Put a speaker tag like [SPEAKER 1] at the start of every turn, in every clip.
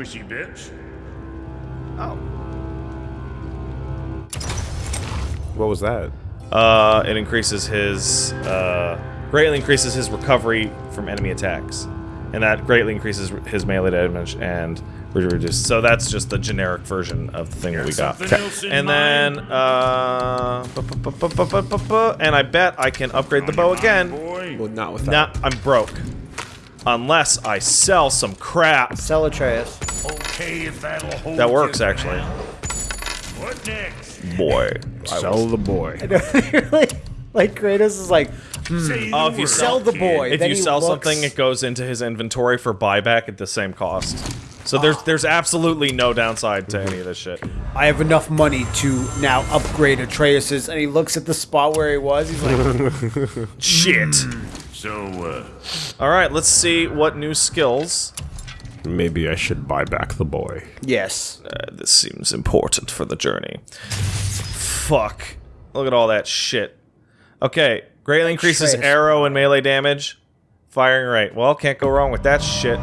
[SPEAKER 1] squishy bits.
[SPEAKER 2] Oh.
[SPEAKER 3] What was that?
[SPEAKER 2] Uh, it increases his, uh, greatly increases his recovery from enemy attacks. And that greatly increases his melee damage and reduce. So that's just the generic version of the thing that we got.
[SPEAKER 1] Something else in
[SPEAKER 2] And then, uh, and I bet I can upgrade the bow again.
[SPEAKER 3] Well, not with that. Nah.
[SPEAKER 2] I'm broke. Unless I sell some crap.
[SPEAKER 4] Sell Atreus.
[SPEAKER 1] Okay, if that'll hold
[SPEAKER 2] That works, actually.
[SPEAKER 1] down. What next?
[SPEAKER 2] Boy.
[SPEAKER 3] Sell the boy.
[SPEAKER 4] like, like Kratos is like, hmm.
[SPEAKER 1] Say
[SPEAKER 2] Oh, if you
[SPEAKER 4] sell the boy.
[SPEAKER 2] if
[SPEAKER 4] then
[SPEAKER 2] you sell
[SPEAKER 4] looks-
[SPEAKER 2] something, it goes into his inventory for buyback at the same cost. So there's ah. there's absolutely no downside to any of this shit.
[SPEAKER 4] I have enough money to now upgrade Atreus's, and he looks at the spot where he was. He's like,
[SPEAKER 2] Shit. Hmm.
[SPEAKER 1] So, uh,
[SPEAKER 2] All right, let's see what new skills.
[SPEAKER 3] Maybe I should buy back the boy.
[SPEAKER 4] yes.
[SPEAKER 2] Uh, this seems important for the journey. Fuck. Look at all that shit. Okay, greatly increases
[SPEAKER 4] Trace.
[SPEAKER 2] arrow and melee damage. Firing rate. Well, can't go wrong with that shit.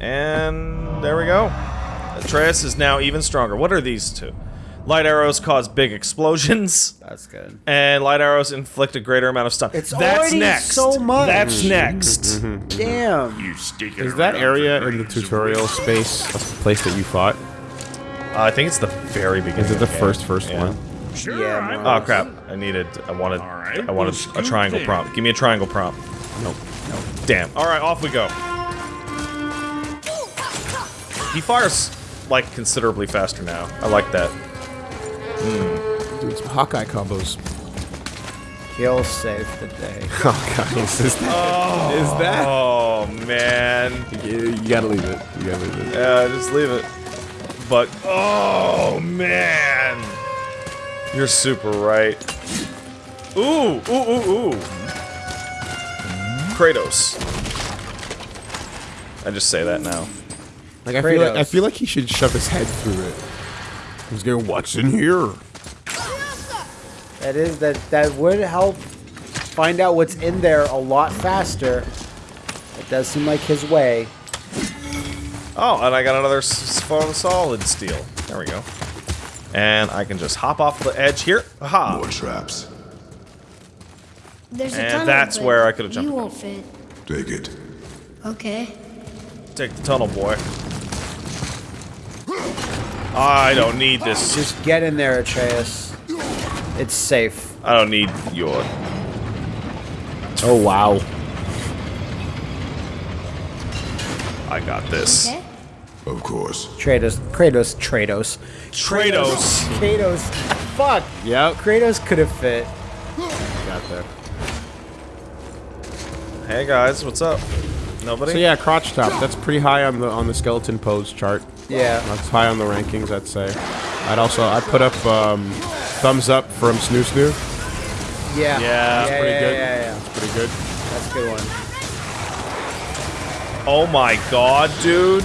[SPEAKER 2] And there we go. Atreus is now even stronger. What are these two? Light arrows cause big explosions,
[SPEAKER 4] That's good.
[SPEAKER 2] and light arrows inflict a greater amount of stun.
[SPEAKER 4] It's
[SPEAKER 2] That's
[SPEAKER 4] already
[SPEAKER 2] next.
[SPEAKER 4] so much.
[SPEAKER 2] That's next.
[SPEAKER 4] Damn.
[SPEAKER 1] you stick it
[SPEAKER 3] Is that
[SPEAKER 1] around
[SPEAKER 3] area
[SPEAKER 1] for
[SPEAKER 3] in the
[SPEAKER 1] grains
[SPEAKER 3] tutorial
[SPEAKER 1] wisdom.
[SPEAKER 3] space a place that you fought?
[SPEAKER 2] Uh, I think it's the very beginning.
[SPEAKER 3] Is it the
[SPEAKER 2] of game.
[SPEAKER 3] first first
[SPEAKER 2] Yeah.
[SPEAKER 3] one?
[SPEAKER 1] Sure,
[SPEAKER 4] Yeah,
[SPEAKER 1] I'm
[SPEAKER 4] more
[SPEAKER 2] Oh crap! I needed. I wanted.
[SPEAKER 1] All right,
[SPEAKER 2] I wanted
[SPEAKER 1] we'll
[SPEAKER 2] a triangle
[SPEAKER 1] in.
[SPEAKER 2] prompt. Give me a triangle prompt.
[SPEAKER 3] Nope.
[SPEAKER 2] Damn. All right, off we go. He fires like considerably faster now. I like that. Hmm.
[SPEAKER 3] Doing some Hawkeye combos.
[SPEAKER 4] He'll save the day.
[SPEAKER 3] oh god, Is that? Is that?
[SPEAKER 2] Oh man.
[SPEAKER 3] You, you gotta leave it. You gotta leave it.
[SPEAKER 2] Yeah, just leave it. But oh man, you're super right. Ooh, ooh, ooh, ooh. Kratos. I just say that now.
[SPEAKER 3] Like I feel like I feel like he should shove his head through it. He's going, what's in here?
[SPEAKER 4] That is that that would help find out what's in there a lot faster. It does seem like his way.
[SPEAKER 2] Oh, and I got another s- s- solid steel. There we go. And I can just hop off the edge here. Aha!
[SPEAKER 5] More traps.
[SPEAKER 6] There's a tunnel,
[SPEAKER 2] that's where I could've jumped
[SPEAKER 6] You won't fit.
[SPEAKER 5] Take it.
[SPEAKER 6] Okay.
[SPEAKER 2] Take the tunnel, boy. I don't need this.
[SPEAKER 4] Just get in there, Atreus. It's safe.
[SPEAKER 2] I don't need your.
[SPEAKER 3] Oh wow.
[SPEAKER 2] I got this.
[SPEAKER 6] Okay.
[SPEAKER 5] Of course.
[SPEAKER 4] Kratos, Kratos, Kratos,
[SPEAKER 2] Kratos.
[SPEAKER 4] Kratos. Fuck.
[SPEAKER 3] Yep.
[SPEAKER 4] Kratos could have fit.
[SPEAKER 3] Got there.
[SPEAKER 2] Hey guys, what's up? Nobody?
[SPEAKER 3] So yeah, crotch top. That's pretty high on the on the skeleton pose chart.
[SPEAKER 4] Yeah.
[SPEAKER 3] That's high on the rankings, I'd say. I'd also I'd put up um, thumbs up from Snoo Snoo.
[SPEAKER 4] Yeah.
[SPEAKER 2] Yeah,
[SPEAKER 4] yeah,
[SPEAKER 3] pretty
[SPEAKER 4] yeah,
[SPEAKER 3] good.
[SPEAKER 4] Yeah, yeah,
[SPEAKER 3] Pretty good.
[SPEAKER 4] That's a good one.
[SPEAKER 2] Oh my god, dude.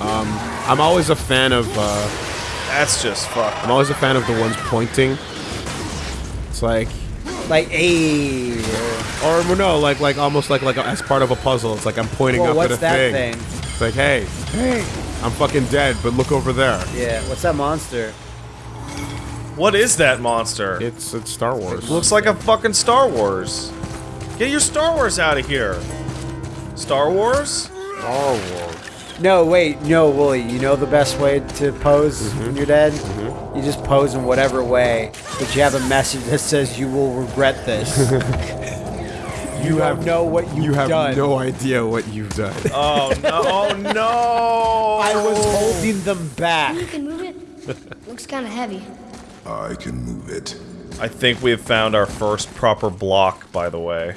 [SPEAKER 3] Um, I'm always a fan of uh,
[SPEAKER 2] That's just fuck.
[SPEAKER 3] I'm always a fan of the ones pointing. It's like
[SPEAKER 4] Like, a.
[SPEAKER 3] or no, like like almost like like as part of a puzzle. It's like I'm pointing
[SPEAKER 4] Well,
[SPEAKER 3] up
[SPEAKER 4] what's
[SPEAKER 3] at a thing.
[SPEAKER 4] What's that
[SPEAKER 3] thing.
[SPEAKER 4] Thing?
[SPEAKER 3] It's like, hey, hey, I'm fucking dead, but look over there.
[SPEAKER 4] Yeah. What's that monster?
[SPEAKER 2] What is that monster?
[SPEAKER 3] It's it's Star Wars.
[SPEAKER 2] looks like a fucking Star Wars. Get your Star Wars out of here. Star Wars?
[SPEAKER 3] Star Wars.
[SPEAKER 4] No, wait, no, Woolie. You know the best way to pose
[SPEAKER 3] Mm-hmm.
[SPEAKER 4] when you're dead? You just pose in whatever way, but you have a message that says you will regret this. you have know what you've
[SPEAKER 3] You have
[SPEAKER 4] done.
[SPEAKER 3] no idea what you've done.
[SPEAKER 2] Oh no! Oh no!
[SPEAKER 4] I was holding them back.
[SPEAKER 6] You can move it. Looks kind of heavy.
[SPEAKER 5] I can move it.
[SPEAKER 2] I think we have found our first proper block, by the way.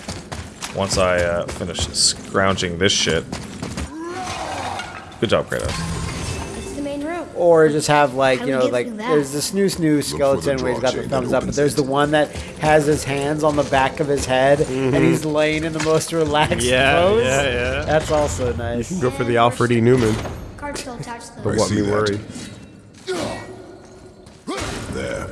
[SPEAKER 2] Once I uh, finish scrounging this shit. Good job, Kratos.
[SPEAKER 4] Or just have like, you know, like
[SPEAKER 6] that?
[SPEAKER 4] there's the snoo snoo skeleton where he's got the thumbs up, but there's the one that has his hands on the back of his head and he's laying in the most relaxed
[SPEAKER 3] Yeah,
[SPEAKER 4] pose.
[SPEAKER 3] yeah, yeah.
[SPEAKER 4] That's also nice.
[SPEAKER 3] You can Go for the Alfred E. Neuman.
[SPEAKER 6] Card's still attached
[SPEAKER 3] But
[SPEAKER 6] though.
[SPEAKER 5] I
[SPEAKER 3] what me
[SPEAKER 5] that.
[SPEAKER 3] worry.
[SPEAKER 5] There.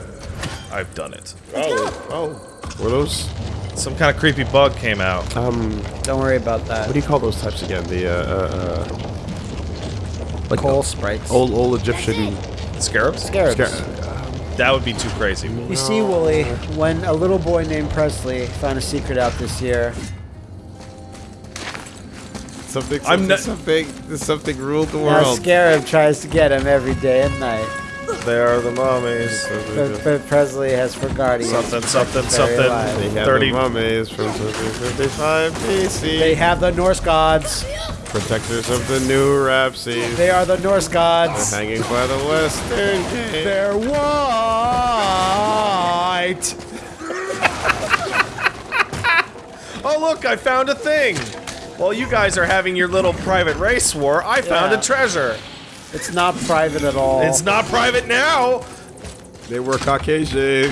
[SPEAKER 2] I've done it.
[SPEAKER 3] Oh, oh. Were those,
[SPEAKER 2] Some kind of creepy bug came out.
[SPEAKER 3] um,
[SPEAKER 4] Don't worry about that.
[SPEAKER 3] what do you call those types again? The, uh, uh, uh like
[SPEAKER 4] Coal sprites.
[SPEAKER 3] old, old Egyptian
[SPEAKER 2] Scarabs?
[SPEAKER 4] Scarabs.
[SPEAKER 3] scar-
[SPEAKER 2] That would be too crazy.
[SPEAKER 4] You see, Woolie, when a little boy named Presley found a secret out this year,
[SPEAKER 3] Something,
[SPEAKER 2] I'm
[SPEAKER 3] something,
[SPEAKER 2] not-
[SPEAKER 3] something, something ruled the
[SPEAKER 4] now
[SPEAKER 3] world.
[SPEAKER 4] Scarab tries to get him every day and night.
[SPEAKER 2] They are the mummies.
[SPEAKER 4] But, but Presley has forgot he is
[SPEAKER 2] Something, something, something.
[SPEAKER 4] alive.
[SPEAKER 3] They have
[SPEAKER 2] 30
[SPEAKER 3] the mummies from 55 BC.
[SPEAKER 4] They have the Norse gods.
[SPEAKER 3] Protectors of the new Rapsies.
[SPEAKER 4] They are the Norse gods.
[SPEAKER 3] They're hanging by the western gate.
[SPEAKER 4] They're white.
[SPEAKER 2] Oh, look, I found a thing. While you guys are having your little private race war, I found
[SPEAKER 4] Yeah.
[SPEAKER 2] a treasure.
[SPEAKER 4] It's not private at all.
[SPEAKER 2] It's not private now.
[SPEAKER 3] They were Caucasian.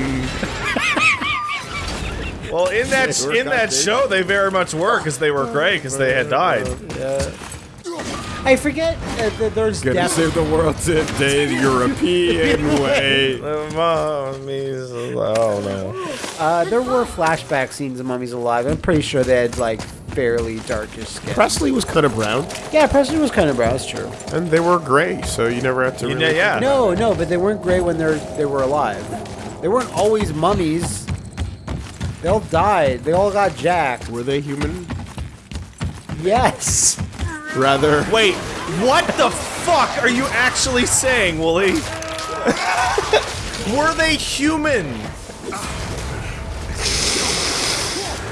[SPEAKER 2] Well, in that
[SPEAKER 3] They were
[SPEAKER 2] in that show, they very much were because they were gray because they had died. Yeah.
[SPEAKER 4] I forget uh, that there's
[SPEAKER 3] Gonna
[SPEAKER 4] death.
[SPEAKER 3] save the world today the European way.
[SPEAKER 2] The mummies. Oh no.
[SPEAKER 4] Uh, there were flashback scenes of mummies alive. I'm pretty sure they had like fairly darkish skin.
[SPEAKER 3] Presley was kind of brown,
[SPEAKER 4] Yeah, Presley was kind of brown. That's true.
[SPEAKER 3] and they were gray, so you never had to.
[SPEAKER 2] You
[SPEAKER 3] Really
[SPEAKER 2] know, yeah.
[SPEAKER 4] No, no, but they weren't gray when they're they were alive. They weren't always mummies. They all died. They all got jacked.
[SPEAKER 3] Were they human?
[SPEAKER 4] Yes.
[SPEAKER 3] Rather.
[SPEAKER 2] Wait, what the fuck are you actually saying, Woolie? were they human?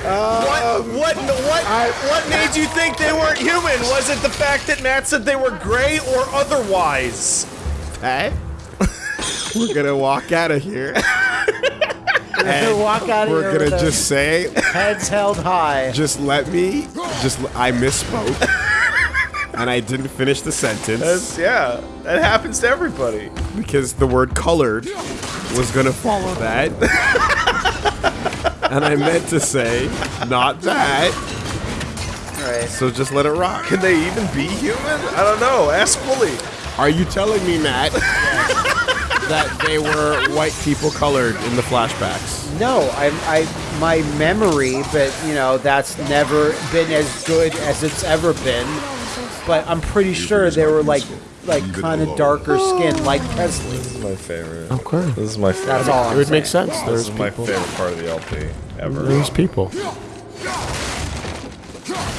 [SPEAKER 2] Um, what? What? What? what made you think they weren't human? Was it the fact that Matt said they were gray or otherwise?
[SPEAKER 3] Hey, we're gonna walk out of here.
[SPEAKER 4] They walk out of
[SPEAKER 3] We're
[SPEAKER 4] here
[SPEAKER 3] gonna just say,
[SPEAKER 4] heads held high.
[SPEAKER 3] just let me, just I misspoke, and I didn't finish the sentence
[SPEAKER 2] That's, yeah, that happens to everybody.
[SPEAKER 3] because the word colored was gonna follow that, and I meant to say not that.
[SPEAKER 4] Right.
[SPEAKER 3] So just let it rock.
[SPEAKER 2] Can they even be human? I don't know. Ask Woolie.
[SPEAKER 3] Are you telling me, Matt, that they were white people colored in the flashbacks?
[SPEAKER 4] No, I, I, my memory, but you know that's never been as good as it's ever been. But I'm pretty sure they were like, like kind of darker skin, like Presley.
[SPEAKER 2] This is my favorite.
[SPEAKER 3] Okay.
[SPEAKER 2] This is my favorite.
[SPEAKER 4] That's all
[SPEAKER 3] It
[SPEAKER 4] I'm
[SPEAKER 3] would
[SPEAKER 4] saying.
[SPEAKER 3] make sense.
[SPEAKER 2] This
[SPEAKER 3] There's
[SPEAKER 2] is my
[SPEAKER 3] people.
[SPEAKER 2] favorite part of the LP ever.
[SPEAKER 3] There's people.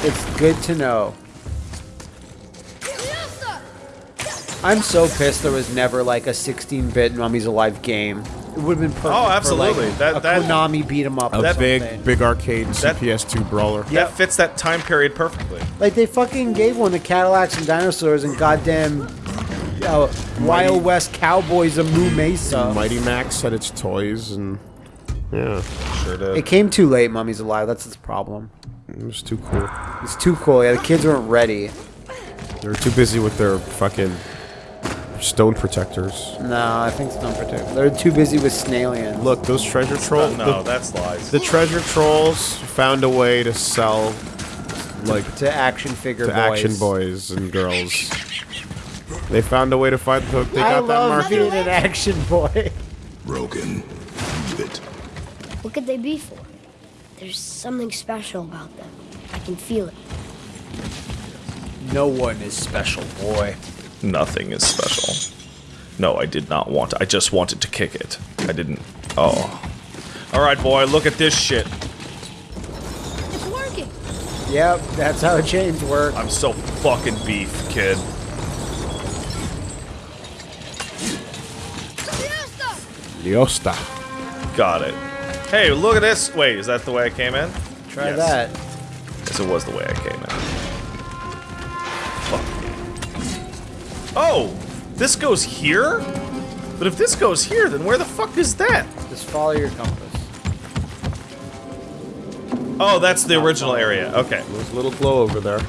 [SPEAKER 4] It's good to know. I'm so pissed there was never like a 16-bit Mummies Alive game. It would have been perfect.
[SPEAKER 2] Oh, absolutely.
[SPEAKER 4] For, like,
[SPEAKER 2] That-
[SPEAKER 4] a
[SPEAKER 2] that-
[SPEAKER 4] Konami beat 'em up.
[SPEAKER 3] A
[SPEAKER 4] or
[SPEAKER 3] big,
[SPEAKER 4] something.
[SPEAKER 3] big arcade
[SPEAKER 2] That-
[SPEAKER 3] CPS2 brawler.
[SPEAKER 2] That fits that time period perfectly.
[SPEAKER 4] Like they fucking gave one to Cadillacs and dinosaurs and goddamn uh, Wild West Cowboys of Moo Mesa.
[SPEAKER 3] Mighty Max had its toys, and yeah,
[SPEAKER 2] Sure did.
[SPEAKER 4] It came too late. Mummies Alive. That's its problem.
[SPEAKER 3] it was too cool.
[SPEAKER 4] It's too cool. Yeah, the kids weren't ready.
[SPEAKER 3] They were too busy with their fucking stone protectors.
[SPEAKER 4] No, I think stone protectors. They're too busy with Snalian.
[SPEAKER 3] Look, those treasure trolls.
[SPEAKER 2] no, that's lies.
[SPEAKER 3] the, the treasure trolls found a way to sell, like,
[SPEAKER 4] to action figure
[SPEAKER 3] to
[SPEAKER 4] boys.
[SPEAKER 3] action boys and girls. They found a way to find the. hook. They
[SPEAKER 4] I
[SPEAKER 3] got that
[SPEAKER 4] love
[SPEAKER 3] market.
[SPEAKER 4] being an action boy.
[SPEAKER 5] Broken. Move it.
[SPEAKER 6] What could they be for? There's something special about them. I can feel it.
[SPEAKER 4] No one is special, boy.
[SPEAKER 2] Nothing is special. No, I did not want. I just wanted to kick it. I didn't. Oh. All right, boy. Look at this shit.
[SPEAKER 6] It's working.
[SPEAKER 4] Yep, that's how chains work.
[SPEAKER 2] I'm so fucking beef, kid.
[SPEAKER 3] Liosta.
[SPEAKER 2] Got it. Hey, look at this. Wait, is that the way I came in?
[SPEAKER 4] Try
[SPEAKER 2] Yes.
[SPEAKER 4] that.
[SPEAKER 2] Yes, it was the way I came in. Oh, this goes here? But if this goes here, then where the fuck is that?
[SPEAKER 4] Just follow your compass.
[SPEAKER 2] Oh, that's the original area. Okay.
[SPEAKER 3] There's a little glow over there.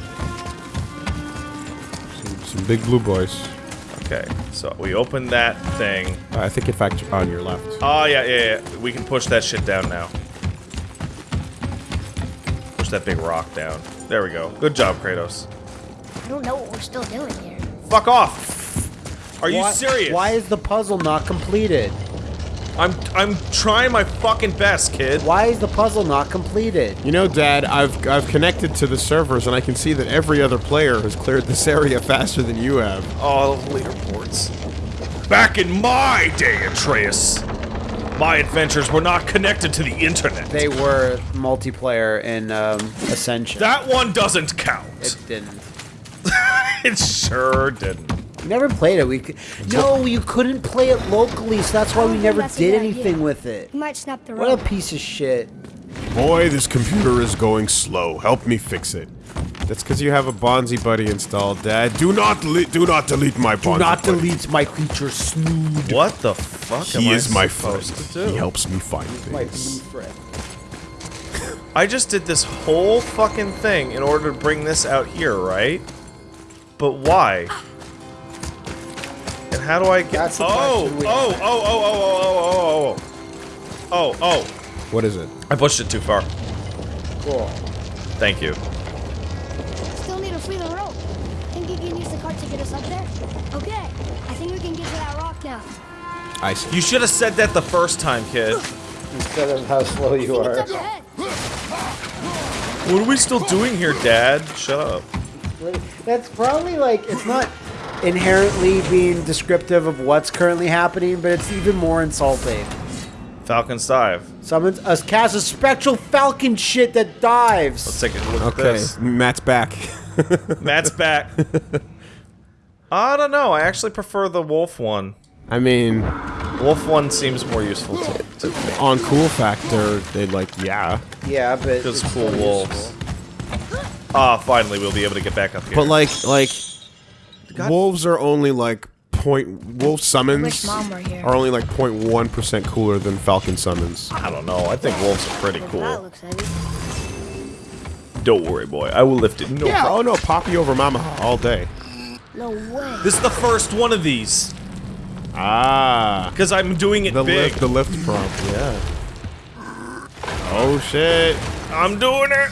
[SPEAKER 3] Some, some big blue boys.
[SPEAKER 2] Okay. So we open that thing.
[SPEAKER 3] Uh, I think, in fact, on your left.
[SPEAKER 2] Oh, yeah, yeah, yeah. We can push that shit down now. Push that big rock down. There we go. Good job, Kratos.
[SPEAKER 6] I don't know what we're still doing here.
[SPEAKER 2] Fuck off! Are you
[SPEAKER 4] why,
[SPEAKER 2] serious?
[SPEAKER 4] Why is the puzzle not completed?
[SPEAKER 2] I'm I'm trying my fucking best, kid.
[SPEAKER 4] Why is the puzzle not completed?
[SPEAKER 3] You know, Dad, I've I've connected to the servers and I can see that every other player has cleared this area faster than you have.
[SPEAKER 2] All leaderboards.
[SPEAKER 1] Back in my day,
[SPEAKER 2] Atreus. My adventures were not connected to the internet.
[SPEAKER 4] They were multiplayer in um, Ascension.
[SPEAKER 2] that one doesn't count.
[SPEAKER 4] it didn't.
[SPEAKER 2] It sure didn't.
[SPEAKER 4] We never played it. We could, no, you couldn't play it locally, so that's why we
[SPEAKER 6] oh,
[SPEAKER 4] never did anything
[SPEAKER 6] idea.
[SPEAKER 4] with it.
[SPEAKER 6] You might snap the
[SPEAKER 4] What a piece of shit.
[SPEAKER 3] Boy, this computer is going slow. Help me fix it. That's because you have a Bonzi buddy installed, Dad. Do not. Do not delete my Bonzi.
[SPEAKER 4] Do not
[SPEAKER 3] buddy.
[SPEAKER 4] delete my creature snood.
[SPEAKER 2] What the fuck am
[SPEAKER 3] He
[SPEAKER 2] I
[SPEAKER 3] is my friend.
[SPEAKER 2] supposed to do?
[SPEAKER 3] He helps me find
[SPEAKER 4] My
[SPEAKER 3] things.
[SPEAKER 4] blue friend.
[SPEAKER 2] I just did this whole fucking thing in order to bring this out here, right? But why? And how do I get?
[SPEAKER 4] That's the
[SPEAKER 2] oh, oh,
[SPEAKER 4] oh,
[SPEAKER 2] oh, oh, oh, oh, oh, oh, oh, oh, oh!
[SPEAKER 3] What is it?
[SPEAKER 2] I pushed it too far.
[SPEAKER 4] Cool.
[SPEAKER 2] Thank you.
[SPEAKER 6] Still need to free the rope. Think you can use the cart to get us up there? Okay. I think we can get to that rock now.
[SPEAKER 3] I see.
[SPEAKER 2] You should have said that the first time, kid.
[SPEAKER 4] Instead of how slow you are.
[SPEAKER 6] it's up ahead.
[SPEAKER 2] What are we still doing here, Dad? Shut up.
[SPEAKER 4] That's probably like it's not inherently being descriptive of what's currently happening, but it's even more insulting.
[SPEAKER 2] Falcon's dive.
[SPEAKER 4] Summons us cast a spectral falcon shit that dives.
[SPEAKER 2] Let's take a look at
[SPEAKER 3] Okay,
[SPEAKER 2] this.
[SPEAKER 3] Matt's back.
[SPEAKER 2] Matt's back. I don't know. I actually prefer the wolf one.
[SPEAKER 3] I mean,
[SPEAKER 2] Wolf one seems more useful to, to me.
[SPEAKER 3] on cool factor, they like yeah,
[SPEAKER 4] yeah, but just
[SPEAKER 2] cool wolves.
[SPEAKER 4] useful.
[SPEAKER 2] Ah, finally we'll be able to get back up here.
[SPEAKER 3] but like like wolves are only like point wolf summons
[SPEAKER 6] Wish Mom were here.
[SPEAKER 3] are only like 0.1 percent cooler than falcon summons.
[SPEAKER 2] I don't know. I think wolves are pretty cool.
[SPEAKER 6] looks.
[SPEAKER 2] Don't worry, boy. I will lift it. No
[SPEAKER 3] Yeah,
[SPEAKER 2] problem.
[SPEAKER 3] oh no, Poppy over Mama all day.
[SPEAKER 6] No way.
[SPEAKER 2] This is the first one of these.
[SPEAKER 3] Ah,
[SPEAKER 2] Because I'm doing it
[SPEAKER 3] the
[SPEAKER 2] big.
[SPEAKER 3] lift, the lift prompt, yeah. Oh shit!
[SPEAKER 2] I'm doing it.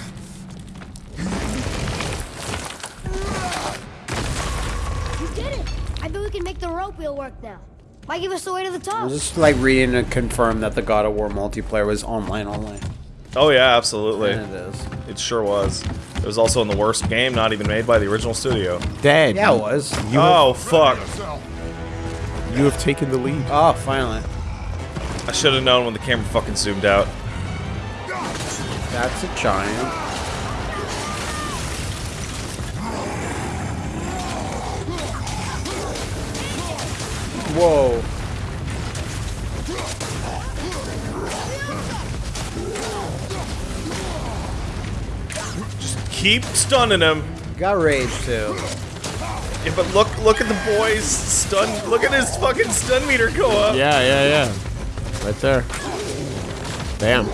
[SPEAKER 6] The rope wheel work now. Might give us the way to the top?
[SPEAKER 4] I
[SPEAKER 6] top.
[SPEAKER 4] was just like reading to confirm that the God of War multiplayer was online only.
[SPEAKER 2] Oh yeah, absolutely.
[SPEAKER 4] And it is.
[SPEAKER 2] It sure was. It was also in the worst game, not even made by the original studio.
[SPEAKER 3] Dad,
[SPEAKER 4] Yeah, it was.
[SPEAKER 2] oh fuck!
[SPEAKER 3] you have taken the lead.
[SPEAKER 4] Oh, finally.
[SPEAKER 2] I should have known when the camera fucking zoomed out.
[SPEAKER 4] That's a giant. Whoa.
[SPEAKER 2] Just keep stunning him.
[SPEAKER 4] Got rage too.
[SPEAKER 2] Yeah, but look, look at the boy's stun. Look at his fucking stun meter go up.
[SPEAKER 3] Yeah, yeah, yeah. Right there. Bam.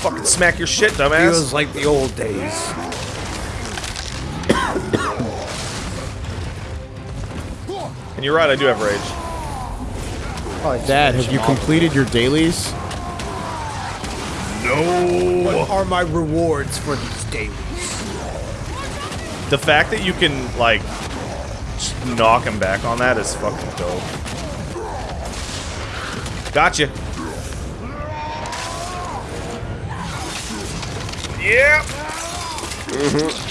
[SPEAKER 2] Fucking smack your shit, dumbass.
[SPEAKER 4] Feels like the old days.
[SPEAKER 2] And you're right, I do have rage.
[SPEAKER 4] Oh,
[SPEAKER 3] Dad, have you
[SPEAKER 4] them
[SPEAKER 3] completed your dailies? No.
[SPEAKER 4] What are my rewards for these dailies?
[SPEAKER 2] The fact that you can like knock him back on that is fucking dope. Gotcha. Yeah. Mm-hmm.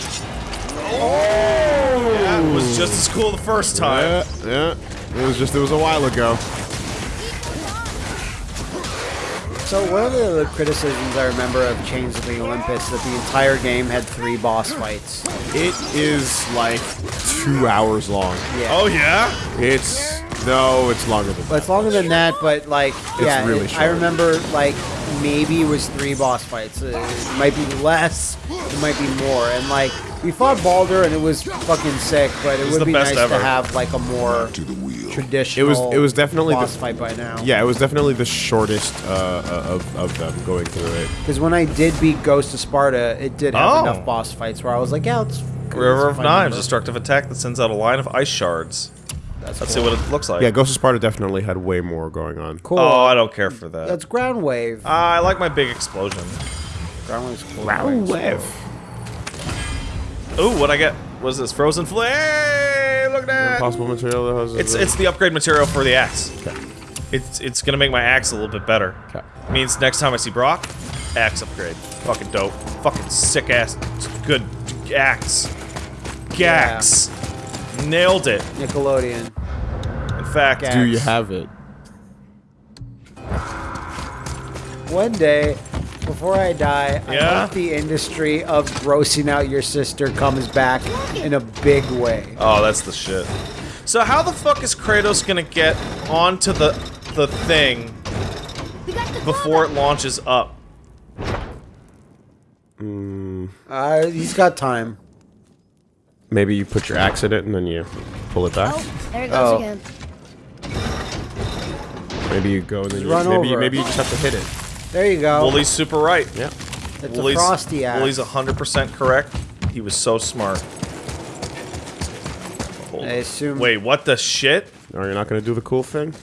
[SPEAKER 2] Oh, that was just as cool the first time.
[SPEAKER 3] Yeah, yeah. It was just, it was a while ago.
[SPEAKER 4] So one of the criticisms I remember of Chains of the Olympus that the entire game had three boss fights.
[SPEAKER 3] It is like two hours long.
[SPEAKER 4] Yeah.
[SPEAKER 2] Oh yeah.
[SPEAKER 3] It's, no, it's longer than
[SPEAKER 4] Well, it's longer than that, but like, yeah,
[SPEAKER 3] really
[SPEAKER 4] it- I remember like maybe it was three boss fights. Uh, It might be less, it might be more, and like we fought Baldur and it was fucking sick, but it
[SPEAKER 2] was
[SPEAKER 4] would be
[SPEAKER 2] best
[SPEAKER 4] nice
[SPEAKER 2] ever.
[SPEAKER 4] to have like a more
[SPEAKER 5] To the wheel.
[SPEAKER 4] traditional.
[SPEAKER 3] It was- it was definitely
[SPEAKER 4] boss
[SPEAKER 3] the-
[SPEAKER 4] fight by now.
[SPEAKER 3] Yeah, it was definitely the shortest uh, uh, of, of them going through it.
[SPEAKER 4] because when I did beat Ghost of Sparta, it did have
[SPEAKER 2] Oh.
[SPEAKER 4] enough boss fights where I was like, yeah, it's
[SPEAKER 2] River of Knives, destructive attack that sends out a line of ice shards.
[SPEAKER 4] That's
[SPEAKER 2] Let's
[SPEAKER 4] cool.
[SPEAKER 2] see what it looks like.
[SPEAKER 3] Yeah, Ghost of Sparta definitely had way more going on.
[SPEAKER 4] Cool.
[SPEAKER 2] Oh, I don't care for that.
[SPEAKER 4] That's ground wave.
[SPEAKER 2] Uh, I like my big explosion.
[SPEAKER 4] ground wave's cool.
[SPEAKER 3] Ground wave.
[SPEAKER 2] Ooh, what I get? What is this? Frozen flames! Look at that!
[SPEAKER 3] Possible material that has.
[SPEAKER 2] It's it's the upgrade material for the axe. Okay. It's it's gonna make my axe a little bit better.
[SPEAKER 3] Okay.
[SPEAKER 2] Means next time I see Brok, axe upgrade. Fucking dope. Fucking sick ass, good axe. Gax. Nailed it.
[SPEAKER 4] Nickelodeon.
[SPEAKER 2] In fact,
[SPEAKER 4] Gax.
[SPEAKER 3] Do you have it?
[SPEAKER 4] One day, before I die, I hope the industry of grossing out your sister comes back in a big way.
[SPEAKER 2] oh, that's the shit. So how the fuck is Kratos gonna get onto the the thing
[SPEAKER 6] the
[SPEAKER 2] before it launches up?
[SPEAKER 4] Uh, he's got time.
[SPEAKER 3] Maybe you put your axe in it and then you pull it back.
[SPEAKER 6] back. Oh, there it goes
[SPEAKER 4] Oh.
[SPEAKER 6] again.
[SPEAKER 3] Maybe you go and then you,
[SPEAKER 4] Run
[SPEAKER 3] maybe you,
[SPEAKER 4] over.
[SPEAKER 3] maybe you just have to hit it.
[SPEAKER 4] There you go.
[SPEAKER 2] Woolie's super right.
[SPEAKER 3] Yeah.
[SPEAKER 4] it's
[SPEAKER 2] Woolie's,
[SPEAKER 4] a frosty axe.
[SPEAKER 2] Woolie's 100% correct. He was so smart. Hold
[SPEAKER 4] I assume.
[SPEAKER 2] Wait, what the shit?
[SPEAKER 3] Or you're not gonna do the cool thing?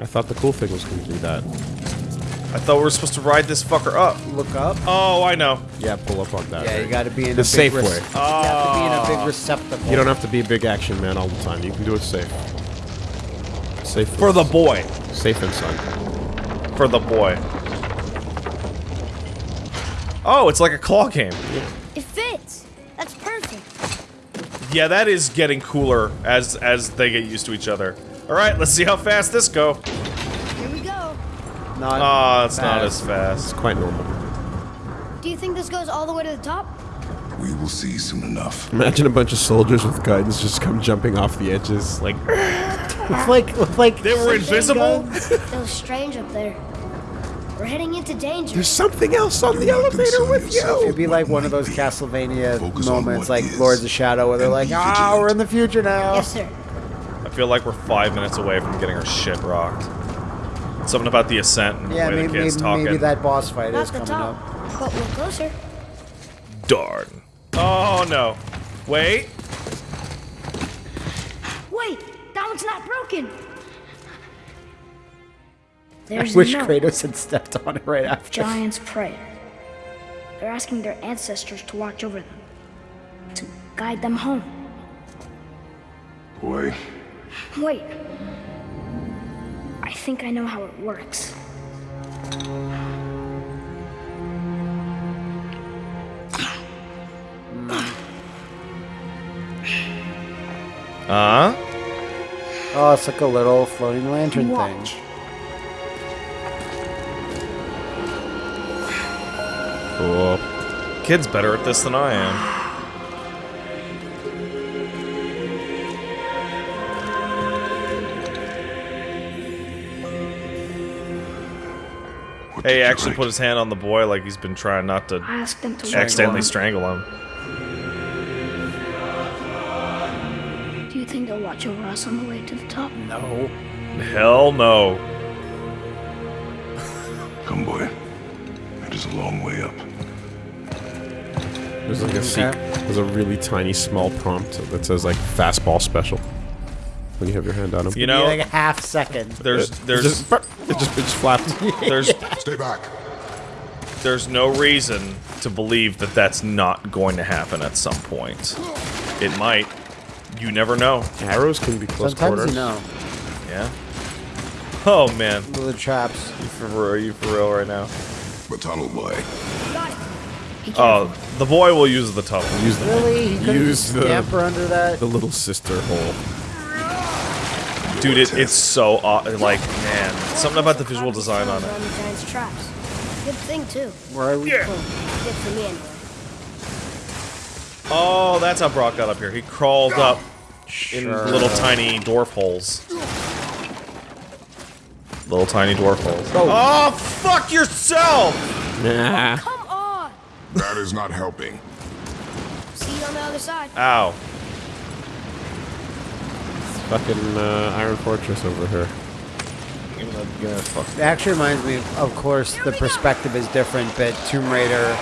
[SPEAKER 3] I thought the cool thing was gonna do that.
[SPEAKER 2] I thought we were supposed to ride this fucker up.
[SPEAKER 4] Look up.
[SPEAKER 2] Oh, I know.
[SPEAKER 3] Yeah, pull up on that.
[SPEAKER 4] Yeah, you got to be in
[SPEAKER 3] The
[SPEAKER 4] a big
[SPEAKER 3] safe
[SPEAKER 4] rec-
[SPEAKER 3] way.
[SPEAKER 4] You have to be in a big ah. receptacle.
[SPEAKER 3] You don't have to be a big action man all the time. You can do it safe. Safe
[SPEAKER 2] For the boy.
[SPEAKER 3] safe and son.
[SPEAKER 2] For the boy. Oh, it's like a claw game.
[SPEAKER 6] It fits. That's perfect.
[SPEAKER 2] Yeah, that is getting cooler as as they get used to each other. All right, let's see how fast this go.
[SPEAKER 6] Here.
[SPEAKER 4] Not
[SPEAKER 2] Ah, it's not as fast.
[SPEAKER 3] It's quite normal.
[SPEAKER 6] Do you think this goes all the way to the top?
[SPEAKER 5] We will see soon enough.
[SPEAKER 3] Imagine a bunch of soldiers with guns just come jumping off the edges. Like,
[SPEAKER 4] It's like, it's like
[SPEAKER 2] They were invisible.
[SPEAKER 6] it was strange up there. We're heading into danger.
[SPEAKER 3] there's something else on the elevator with you.
[SPEAKER 4] It'd be like one of those Castlevania
[SPEAKER 5] Focus
[SPEAKER 4] moments, like
[SPEAKER 5] is
[SPEAKER 4] Lords of Shadow, where they're like, "Ah,
[SPEAKER 5] vigilant."
[SPEAKER 4] we're in the future now."
[SPEAKER 6] Yes, sir.
[SPEAKER 2] I feel like we're five minutes away from getting our shit rocked. Something about the ascent and
[SPEAKER 4] Yeah,
[SPEAKER 2] the way
[SPEAKER 4] maybe,
[SPEAKER 2] the kid's
[SPEAKER 4] maybe,
[SPEAKER 2] talking.
[SPEAKER 4] maybe that boss fight
[SPEAKER 6] Not
[SPEAKER 4] is coming
[SPEAKER 6] top,
[SPEAKER 4] up.
[SPEAKER 6] but we're closer.
[SPEAKER 2] Darn. Oh no. Wait.
[SPEAKER 6] Wait, that one's not broken.
[SPEAKER 4] I
[SPEAKER 6] There's
[SPEAKER 4] wish
[SPEAKER 6] no
[SPEAKER 4] Kratos had stepped on it right after.
[SPEAKER 6] giant's prayer. They're asking their ancestors to watch over them, to guide them home.
[SPEAKER 5] Boy,
[SPEAKER 6] Wait. I think I know how it works.
[SPEAKER 2] Uh?
[SPEAKER 4] Oh, it's like a little floating lantern
[SPEAKER 6] Watch.
[SPEAKER 4] thing.
[SPEAKER 3] Cool.
[SPEAKER 2] Kid's better at this than I am. Hey, he actually
[SPEAKER 5] write?
[SPEAKER 2] put his hand on the boy like he's been trying not to
[SPEAKER 6] I them to
[SPEAKER 2] accidentally
[SPEAKER 6] watch
[SPEAKER 2] strangle him.
[SPEAKER 6] Do you think they'll watch over us on the way to the top?
[SPEAKER 4] No.
[SPEAKER 2] Hell no.
[SPEAKER 5] Come, boy. It is a long way up.
[SPEAKER 3] There's like a sec- There's a really tiny small prompt that says like fastball special. When you have your hand on him.
[SPEAKER 2] You
[SPEAKER 4] Be
[SPEAKER 2] know,
[SPEAKER 4] like a half second.
[SPEAKER 2] there's
[SPEAKER 3] It
[SPEAKER 2] there's
[SPEAKER 3] just, it just, it just flapped.
[SPEAKER 2] there's
[SPEAKER 5] Stay back.
[SPEAKER 2] there's no reason to believe that that's not going to happen at some point. It might. You never know.
[SPEAKER 3] Arrows can be close
[SPEAKER 4] Sometimes
[SPEAKER 3] quarters.
[SPEAKER 4] you know.
[SPEAKER 2] Yeah. Oh man,
[SPEAKER 4] The traps.
[SPEAKER 2] you for real, are you for real right now?
[SPEAKER 5] The tunnel, boy.
[SPEAKER 6] Got it.
[SPEAKER 2] Oh, the boy will use the tunnel.
[SPEAKER 3] Use the,
[SPEAKER 4] Really? He couldn't
[SPEAKER 3] Use the-
[SPEAKER 4] scamper under that?
[SPEAKER 3] the little sister hole.
[SPEAKER 2] Dude, it, it's so aw- like man, something about the visual design on it.
[SPEAKER 6] Around traps. Good thing too.
[SPEAKER 4] Where are we?
[SPEAKER 2] Yeah.
[SPEAKER 6] Good for me anyway.
[SPEAKER 2] Oh, that's how Brok got up here. He crawled up in
[SPEAKER 4] Sure.
[SPEAKER 2] little tiny dwarf holes. Little tiny dwarf holes.
[SPEAKER 4] Oh.
[SPEAKER 2] Oh, fuck yourself!
[SPEAKER 3] Oh, nah.
[SPEAKER 6] Come on.
[SPEAKER 5] That is not helping.
[SPEAKER 6] See you on the other side.
[SPEAKER 2] Ow.
[SPEAKER 3] Fucking uh, Iron Fortress over here.
[SPEAKER 2] Give me that- give me that fuck.
[SPEAKER 4] It actually reminds me, of course, the perspective is different, but Tomb Raider,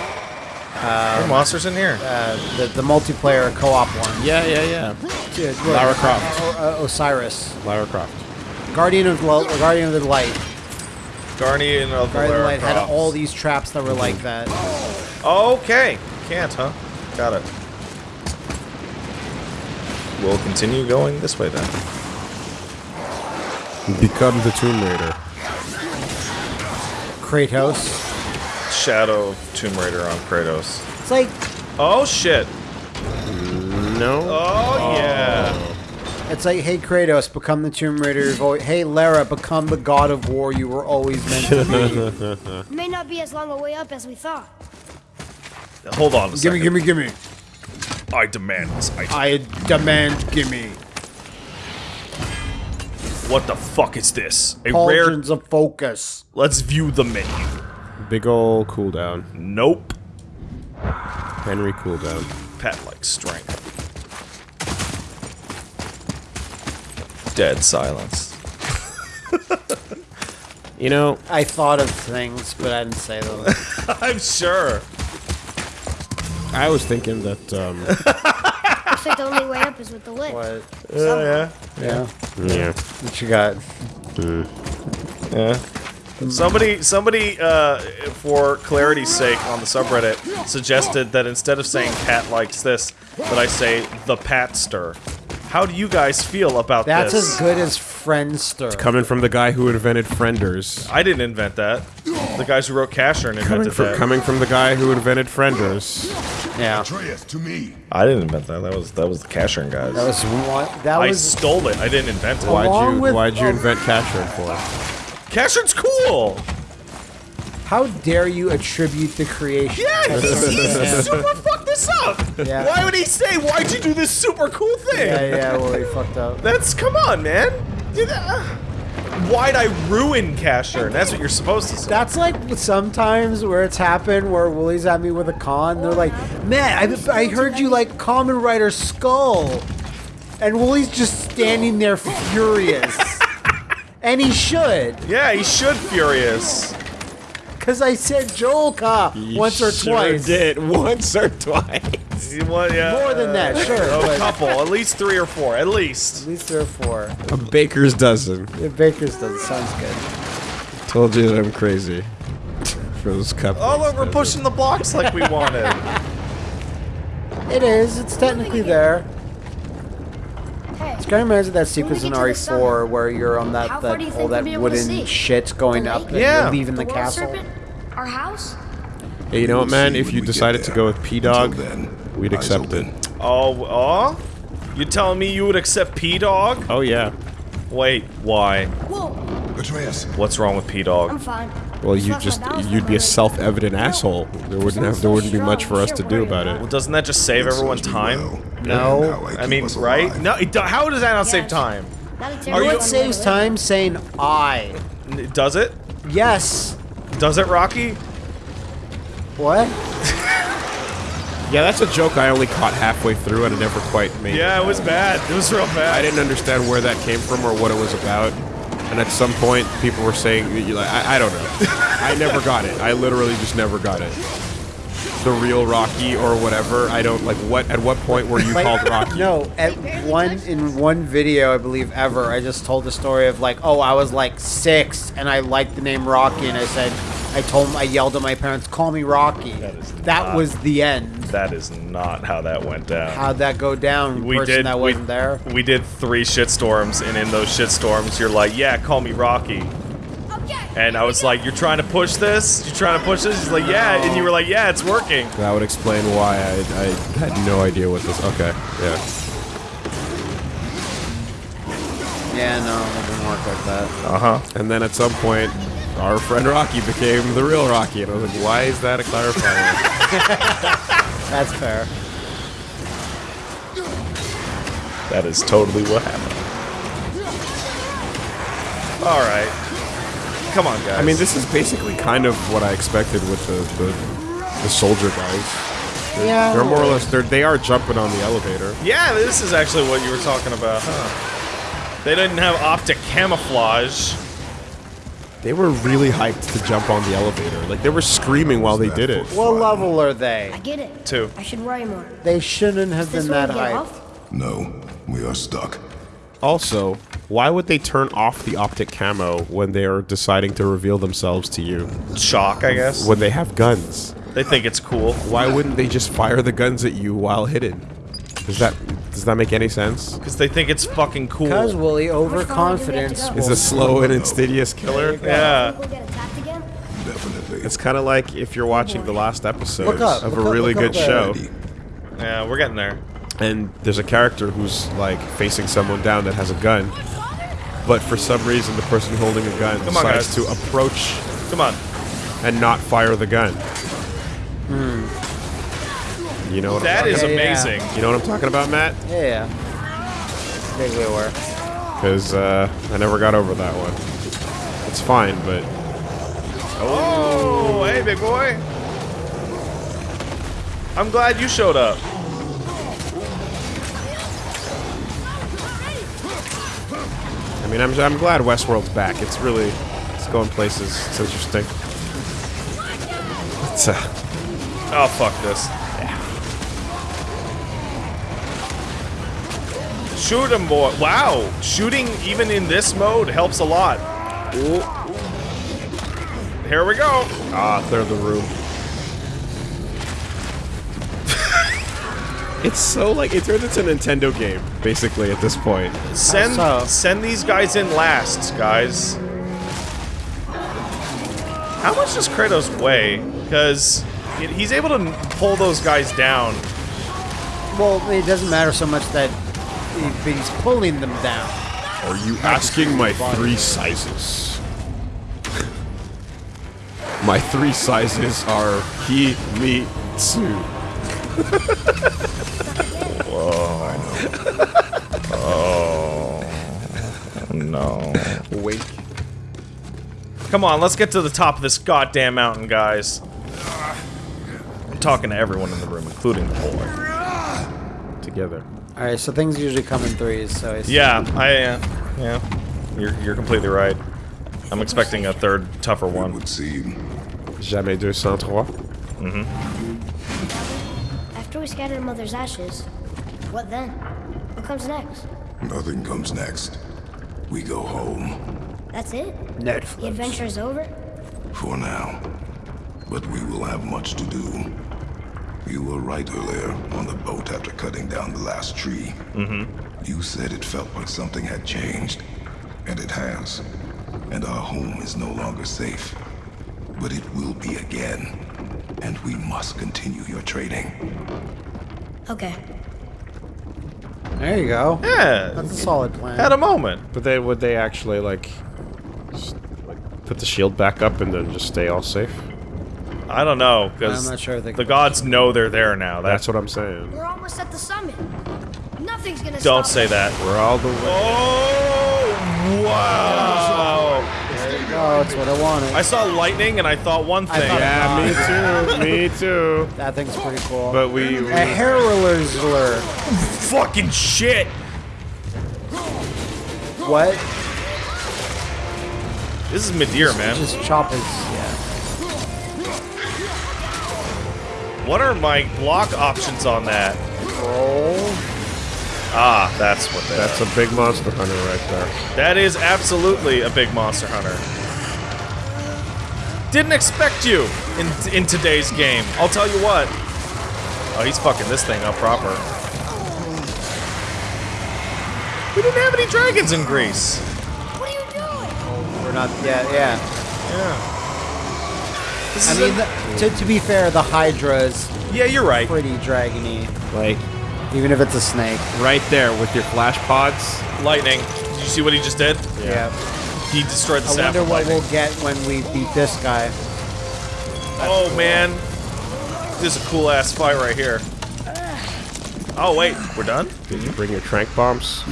[SPEAKER 2] Are there monsters in here?
[SPEAKER 4] uh, the, the multiplayer co-op one.
[SPEAKER 3] Yeah, yeah, yeah.
[SPEAKER 4] Yeah, what-
[SPEAKER 3] Lara Croft.
[SPEAKER 4] O- uh, Osiris.
[SPEAKER 3] Lara Croft.
[SPEAKER 4] Guardian of, Lo- Guardian of the Light.
[SPEAKER 2] Guardian of the
[SPEAKER 4] Guardian of the
[SPEAKER 2] Lara
[SPEAKER 4] Light had all these traps that were like that.
[SPEAKER 2] Okay. Can't, huh? Got it. We'll continue going this way then.
[SPEAKER 3] Become the Tomb Raider.
[SPEAKER 4] Kratos.
[SPEAKER 2] Shadow of Tomb Raider on Kratos.
[SPEAKER 4] It's like
[SPEAKER 2] Oh shit!
[SPEAKER 3] No.
[SPEAKER 2] Oh, yeah! Oh.
[SPEAKER 4] it's like, hey Kratos, become the Tomb Raider. Hey Lara, become the God of War you were always meant to be.
[SPEAKER 6] May not be as long a way up as we thought.
[SPEAKER 2] Hold on a
[SPEAKER 4] gimme, gimme, gimme.
[SPEAKER 1] I demand this item.
[SPEAKER 4] I demand gimme.
[SPEAKER 1] What the fuck is this? A rare.
[SPEAKER 4] Cauldrons of focus.
[SPEAKER 1] Let's view the menu.
[SPEAKER 3] Big ol' cooldown.
[SPEAKER 1] Nope.
[SPEAKER 3] Henry cooldown.
[SPEAKER 2] Pat like strength. Dead silence.
[SPEAKER 3] You know,
[SPEAKER 4] I thought of things, but I didn't say them.
[SPEAKER 2] I'm sure.
[SPEAKER 3] I was thinking that, um,
[SPEAKER 6] Looks like the only way up is with the lift.
[SPEAKER 4] what?
[SPEAKER 2] yeah.
[SPEAKER 4] Yeah.
[SPEAKER 3] yeah.
[SPEAKER 4] What you got?
[SPEAKER 2] Yeah. Somebody, somebody, uh, for clarity's sake, on the subreddit, suggested that instead of saying Pat likes this, that I say the Patster. How do you guys feel about
[SPEAKER 4] That's
[SPEAKER 2] this?
[SPEAKER 4] That's as good as Friendster.
[SPEAKER 3] It's Coming from the guy who invented Frienders.
[SPEAKER 2] I didn't invent that. The guys who wrote Casher
[SPEAKER 3] Coming
[SPEAKER 2] invented
[SPEAKER 3] from,
[SPEAKER 2] that.
[SPEAKER 3] coming from the guy who invented Frienders.
[SPEAKER 4] yeah.
[SPEAKER 5] Atreus, to me.
[SPEAKER 2] I didn't invent that. That was that was the Casher guys.
[SPEAKER 4] That was one. That
[SPEAKER 2] I
[SPEAKER 4] was.
[SPEAKER 2] stole it. I didn't invent it.
[SPEAKER 3] Why'd you,
[SPEAKER 4] with-
[SPEAKER 3] why'd you
[SPEAKER 4] oh.
[SPEAKER 3] invent Casshern for?
[SPEAKER 2] Casher's cool.
[SPEAKER 4] How dare you attribute the creation?
[SPEAKER 2] Yeah,
[SPEAKER 4] of
[SPEAKER 2] he,
[SPEAKER 4] something
[SPEAKER 2] he
[SPEAKER 4] to him?
[SPEAKER 2] super fucked this up.
[SPEAKER 4] Yeah.
[SPEAKER 2] Why would he say, "Why'd you do this super cool thing"?
[SPEAKER 4] Yeah, yeah. Well, he fucked up.
[SPEAKER 2] That's come on, man. Did, uh, why'd I ruin Casher? That's what you're supposed to say.
[SPEAKER 4] That's like sometimes where it's happened where Willie's at me with a con. They're like, "Man, I, I heard you like Kamen Rider Skull," and Willie's just standing there furious. and he should,
[SPEAKER 2] yeah, he should furious.
[SPEAKER 4] Because I said Joelka once or twice.
[SPEAKER 3] did once or twice.
[SPEAKER 2] You want- yeah,
[SPEAKER 4] More than that, sure.
[SPEAKER 2] A couple, at least three or four, at least.
[SPEAKER 4] at least three or four.
[SPEAKER 3] A baker's dozen.
[SPEAKER 4] A Baker's dozen. sounds good.
[SPEAKER 3] Told you that I'm crazy. For those couple.
[SPEAKER 2] Oh look, we're pushing the blocks like we wanted.
[SPEAKER 4] It is. It's technically there.
[SPEAKER 6] Hey,
[SPEAKER 4] It's kind of reminds me of that sequence in
[SPEAKER 6] get to the
[SPEAKER 4] RE4
[SPEAKER 6] summit,
[SPEAKER 4] where you're on that that
[SPEAKER 6] you
[SPEAKER 4] all that
[SPEAKER 6] be able to
[SPEAKER 4] wooden shit going up and
[SPEAKER 2] Yeah.
[SPEAKER 4] leaving the,
[SPEAKER 6] world
[SPEAKER 4] castle.
[SPEAKER 6] serpent? Our house?
[SPEAKER 3] Hey, you know what, man? If you decided to go with P Dog,
[SPEAKER 5] then,
[SPEAKER 3] we'd accept it.
[SPEAKER 2] Oh, oh? You telling me you would accept P Dog?
[SPEAKER 3] Oh yeah.
[SPEAKER 2] Wait, why?
[SPEAKER 6] Whoa,
[SPEAKER 5] Atreus,
[SPEAKER 2] What's wrong with P-Dog?
[SPEAKER 6] I'm fine.
[SPEAKER 3] Well, you
[SPEAKER 6] lost
[SPEAKER 3] just you'd be a self-evident asshole. There wouldn't have there wouldn't be much for us to do about it.
[SPEAKER 2] Well, doesn't that just save everyone time?
[SPEAKER 4] No.
[SPEAKER 2] I mean, right? No, it, do- how does that not save time?
[SPEAKER 6] Not
[SPEAKER 2] Are you-
[SPEAKER 4] It saves time saying I.
[SPEAKER 2] Does it?
[SPEAKER 4] Yes.
[SPEAKER 2] Does it, Rocky?
[SPEAKER 4] What?
[SPEAKER 3] Yeah, that's a joke I only caught halfway through and I never quite made.
[SPEAKER 2] Yeah, it was bad. It was real bad.
[SPEAKER 3] I didn't understand where that came from or what it was about. And at some point, people were saying, that you like, I, I don't know. I never got it. I literally just never got it. The real Rocky or whatever. I don't like. What? At what point were you
[SPEAKER 4] Like,
[SPEAKER 3] called Rocky?
[SPEAKER 4] No, at one in one video I believe ever, I just told the story of like, oh, I was like six and I liked the name Rocky, and I said, I told him, I yelled at my parents, call me Rocky. That,
[SPEAKER 2] is not-
[SPEAKER 4] was the end.
[SPEAKER 2] That is not how that went down.
[SPEAKER 4] How'd that go down?
[SPEAKER 2] we
[SPEAKER 4] person
[SPEAKER 2] did.
[SPEAKER 4] that wasn't there.
[SPEAKER 2] we did three shitstorms, and in those shitstorms, you're like, "Yeah, call me Rocky."
[SPEAKER 6] Okay.
[SPEAKER 2] And I was like, "You're trying to push this? You're trying to push this?" He's like, "Yeah," and you were like, "Yeah, it's working."
[SPEAKER 3] That would explain why I, I had no idea what this. Okay, yeah.
[SPEAKER 4] Yeah, no, it didn't work like that.
[SPEAKER 2] Uh huh.
[SPEAKER 3] And then at some point, our friend Rocky became the real Rocky, and I was like, why is that a clarifier?
[SPEAKER 4] That's fair.
[SPEAKER 2] That is totally what happened. All right. Come on, guys.
[SPEAKER 3] I mean, this is basically kind of what I expected with the the, the soldier guys.
[SPEAKER 4] Yeah.
[SPEAKER 3] They're more or less they're they are jumping on the elevator.
[SPEAKER 2] Yeah, this is actually what you were talking about, huh? They didn't have optic camouflage.
[SPEAKER 3] They were really hyped to jump on the elevator. Like they were screaming while they did it.
[SPEAKER 4] What level are they?
[SPEAKER 6] I get it.
[SPEAKER 2] Two.
[SPEAKER 6] I should worry more.
[SPEAKER 4] They shouldn't have been that
[SPEAKER 6] we get
[SPEAKER 4] high.
[SPEAKER 6] off?
[SPEAKER 5] No, we are stuck.
[SPEAKER 3] Also, why would they turn off the optic camo when they are deciding to reveal themselves to you?
[SPEAKER 2] Shock, I guess.
[SPEAKER 3] When they have guns?
[SPEAKER 2] They think it's cool.
[SPEAKER 3] Why wouldn't they just fire the guns at you while hidden? Is that Does that make any sense?
[SPEAKER 2] Because they think it's fucking cool.
[SPEAKER 4] Because Woolie,
[SPEAKER 6] Which one do we have
[SPEAKER 4] overconfidence.
[SPEAKER 3] Is a slow and insidious killer?
[SPEAKER 2] Yeah.
[SPEAKER 6] Think we'll get attacked again?
[SPEAKER 5] Definitely.
[SPEAKER 3] It's kind of like if you're watching the last episode
[SPEAKER 4] up,
[SPEAKER 3] of
[SPEAKER 4] look
[SPEAKER 3] a
[SPEAKER 4] up,
[SPEAKER 3] really
[SPEAKER 4] look up
[SPEAKER 3] good show,
[SPEAKER 2] Yeah, we're getting there.
[SPEAKER 3] and there's a character who's like facing someone down that has a gun, but for some reason the person holding a gun
[SPEAKER 2] Come
[SPEAKER 3] decides
[SPEAKER 2] guys.
[SPEAKER 3] to approach
[SPEAKER 2] Come on.
[SPEAKER 3] and not fire the gun. Hmm. You know what
[SPEAKER 2] That
[SPEAKER 3] I'm talking
[SPEAKER 4] Yeah, yeah.
[SPEAKER 2] amazing.
[SPEAKER 3] You know what I'm talking about, Matt?
[SPEAKER 4] Yeah, yeah. Vaguely aware.
[SPEAKER 3] Because uh, I never got over that one. It's fine, but
[SPEAKER 2] Oh, hey, big boy. I'm glad you showed up.
[SPEAKER 3] I mean, I'm, I'm glad Westworld's back. It's really, it's going places. It's interesting. It's, uh,
[SPEAKER 2] Oh, fuck this. Shoot him, boy. Wow. Shooting even in this mode helps a lot. Here we go.
[SPEAKER 3] ah, clear the room. it's so like it turns into a Nintendo game, basically at this point.
[SPEAKER 2] Send send these guys in last, guys. How much does Kratos weigh? Because he's able to pull those guys down.
[SPEAKER 4] Well, it doesn't matter so much that he, he's pulling them down.
[SPEAKER 3] Are you asking my three sizes? my three sizes are he, me, Tsu. Whoa. Oh. oh.
[SPEAKER 2] No.
[SPEAKER 3] Wink.
[SPEAKER 2] Come on, let's get to the top of this goddamn mountain, guys. I'm talking to everyone in the room, including the boy.
[SPEAKER 3] Together.
[SPEAKER 4] All right, so things usually come in threes. So I see.
[SPEAKER 2] Yeah, I, uh, yeah. You're, you're completely right. I'm expecting a third, tougher
[SPEAKER 5] It
[SPEAKER 2] one.
[SPEAKER 5] would seem.
[SPEAKER 3] Jamais 203.
[SPEAKER 6] After we scatter Mother's ashes, what then? What comes next?
[SPEAKER 5] Nothing comes next. We go home.
[SPEAKER 6] That's it? Netflix. The
[SPEAKER 4] Netflix.
[SPEAKER 6] adventure is over?
[SPEAKER 5] For now. But we will have much to do. You were right earlier on the boat after cutting down the last tree. Mm-hmm. You said it felt like something had changed. And it has. And our home is no longer safe. But it will be again. And we must continue your trading.
[SPEAKER 6] Okay.
[SPEAKER 4] There you go.
[SPEAKER 2] Yeah,
[SPEAKER 4] That's a solid plan.
[SPEAKER 2] had a moment.
[SPEAKER 3] But they would they actually like, like put the shield back up and then just stay all safe?
[SPEAKER 2] I don't know, because
[SPEAKER 4] I'm not sure they
[SPEAKER 2] the
[SPEAKER 4] can-
[SPEAKER 2] gods know they're there now.
[SPEAKER 3] That's
[SPEAKER 2] That's
[SPEAKER 3] what I'm saying.
[SPEAKER 6] We're almost at the summit. Nothing's gonna
[SPEAKER 2] Don't
[SPEAKER 6] stop
[SPEAKER 2] say
[SPEAKER 6] us.
[SPEAKER 2] that.
[SPEAKER 3] We're all the way.
[SPEAKER 2] Oh, wow.
[SPEAKER 4] There you go. That's what I wanted.
[SPEAKER 2] I saw lightning and I thought one thing.
[SPEAKER 4] thought-
[SPEAKER 3] Yeah, me too. me too.
[SPEAKER 4] that thing's pretty cool.
[SPEAKER 3] But we, we
[SPEAKER 4] a Harrowler's lure.
[SPEAKER 2] Fucking shit.
[SPEAKER 4] What?
[SPEAKER 2] This is Madeira, man.
[SPEAKER 4] Just chop his. Yeah.
[SPEAKER 2] What are my block options on that?
[SPEAKER 4] Roll.
[SPEAKER 2] Ah, that's what that
[SPEAKER 3] that's a big monster hunter right there.
[SPEAKER 2] That is absolutely a big monster hunter. Didn't expect you in in today's game. I'll tell you what. Oh, he's fucking this thing up proper. We didn't have any dragons in Greece.
[SPEAKER 6] What are you doing?
[SPEAKER 4] We're not. Yeah. Yeah.
[SPEAKER 2] Yeah. This
[SPEAKER 4] I
[SPEAKER 2] is
[SPEAKER 4] mean,
[SPEAKER 2] a-
[SPEAKER 4] the, to, to be fair, the Hydra's
[SPEAKER 2] yeah, you're right.
[SPEAKER 4] pretty dragony,
[SPEAKER 3] Like
[SPEAKER 4] even if it's a snake.
[SPEAKER 3] right there with your flash pods.
[SPEAKER 2] Lightning. Did you see what he just did?
[SPEAKER 4] Yeah.
[SPEAKER 2] He destroyed the
[SPEAKER 4] I wonder what
[SPEAKER 2] lightning.
[SPEAKER 4] we'll get when we beat this guy.
[SPEAKER 2] Oh man, this is a cool ass fight right here. Oh wait, we're done?
[SPEAKER 3] Did you bring your tranq bombs?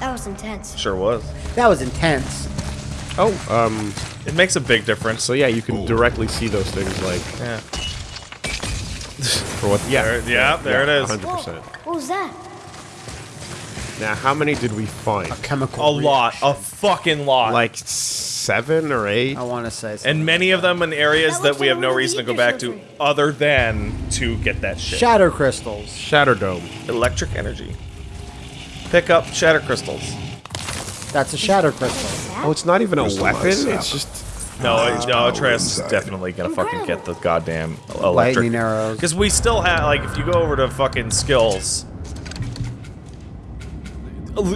[SPEAKER 6] That was intense.
[SPEAKER 2] Sure was.
[SPEAKER 4] That was intense.
[SPEAKER 3] Oh, um.
[SPEAKER 2] It makes a big difference.
[SPEAKER 3] So yeah, you can directly see those things like
[SPEAKER 2] Yeah.
[SPEAKER 3] for what? Yeah,
[SPEAKER 2] There- yeah, there it is.
[SPEAKER 3] Hundred percent.
[SPEAKER 6] what was that?
[SPEAKER 3] Now, how many did we find?
[SPEAKER 4] A chemical.
[SPEAKER 2] A lot, a fucking lot.
[SPEAKER 3] Like seven or eight.
[SPEAKER 4] I want to say.
[SPEAKER 2] and
[SPEAKER 4] something.
[SPEAKER 2] many of them in areas
[SPEAKER 6] That
[SPEAKER 2] that we have no reason to go back to other than to get that shit.
[SPEAKER 4] shatter crystals.
[SPEAKER 3] Shatter dome.
[SPEAKER 2] Electric energy. Pick up shatter crystals.
[SPEAKER 4] That's a shatter crystal.
[SPEAKER 3] Oh, it's not even a
[SPEAKER 5] Crystallized
[SPEAKER 3] weapon.
[SPEAKER 5] sap.
[SPEAKER 3] It's just
[SPEAKER 2] No,
[SPEAKER 5] Uh,
[SPEAKER 2] no,
[SPEAKER 5] power
[SPEAKER 2] Atreus is definitely gonna fucking get the goddamn electric.
[SPEAKER 4] Lightning arrows.
[SPEAKER 2] Because we still have, like, if you go over to fucking skills,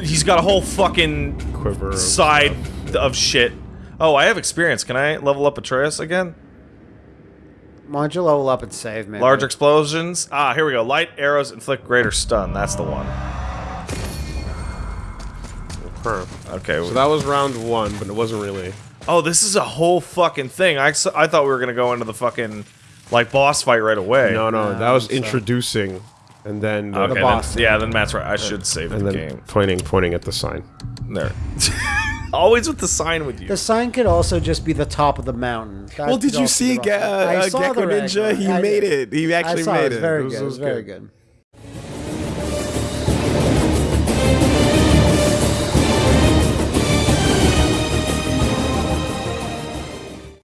[SPEAKER 2] He's got a whole fucking
[SPEAKER 3] Quiver. of
[SPEAKER 2] side
[SPEAKER 3] stuff.
[SPEAKER 2] of shit. Oh, I have experience. Can I level up Atreus again?
[SPEAKER 4] Why don't you level up and save, me?
[SPEAKER 2] Large explosions. Ah, here we go. Light arrows inflict greater stun. That's the one.
[SPEAKER 3] Huh.
[SPEAKER 2] Okay.
[SPEAKER 3] So that was round one, but it wasn't really.
[SPEAKER 2] oh, this is a whole fucking thing. I, I thought we were gonna go into the fucking like boss fight right away.
[SPEAKER 3] No, no,
[SPEAKER 4] No,
[SPEAKER 3] that was
[SPEAKER 4] so-
[SPEAKER 3] introducing, and then the,
[SPEAKER 2] Okay, then-
[SPEAKER 4] boss.
[SPEAKER 2] yeah, then Matt's right. I should save
[SPEAKER 3] and
[SPEAKER 2] the
[SPEAKER 3] then
[SPEAKER 2] game.
[SPEAKER 3] pointing, pointing at the sign.
[SPEAKER 2] There. Always with the sign with you.
[SPEAKER 4] The sign could also just be the top of the mountain. That
[SPEAKER 3] Well, did you see
[SPEAKER 4] be
[SPEAKER 3] Ge- uh, Gecko Ninja? He
[SPEAKER 4] I
[SPEAKER 3] made
[SPEAKER 4] did.
[SPEAKER 3] it. He actually
[SPEAKER 4] I saw
[SPEAKER 3] made
[SPEAKER 4] it. was
[SPEAKER 3] it.
[SPEAKER 4] Very
[SPEAKER 3] It was-
[SPEAKER 4] good.
[SPEAKER 3] it
[SPEAKER 4] It
[SPEAKER 3] was
[SPEAKER 4] was very
[SPEAKER 3] good.
[SPEAKER 4] good.